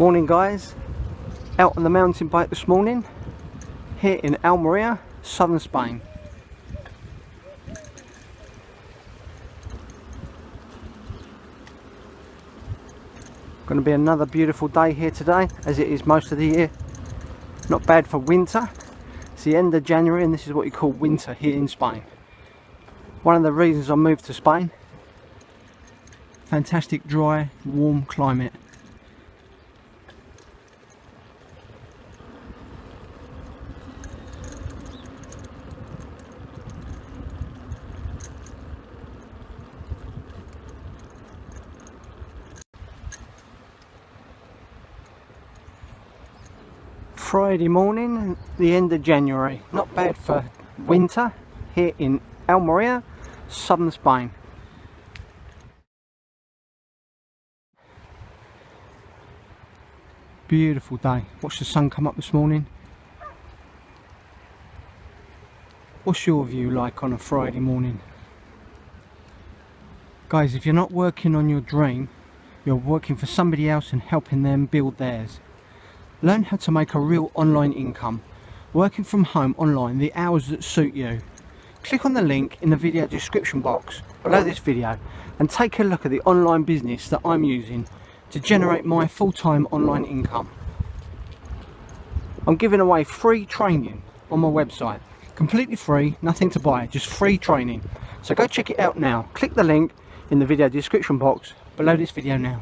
Morning guys, out on the mountain bike this morning here in Almeria, southern Spain. Going to be another beautiful day here today as it is most of the year. Not bad for winter. It's the end of January and this is what you call winter here in Spain. One of the reasons I moved to Spain. Fantastic dry, warm climate. Friday morning, the end of January. Not bad for winter here in Almeria, southern Spain. Beautiful day. Watch the sun come up this morning. What's your view like on a Friday morning? Guys, if you're not working on your dream, you're working for somebody else and helping them build theirs. Learn how to make a real online income, working from home online the hours that suit you. Click on the link in the video description box below this video and take a look at the online business that I'm using to generate my full-time online income. I'm giving away free training on my website. Completely free, nothing to buy, just free training. So go check it out now. Click the link in the video description box below this video now.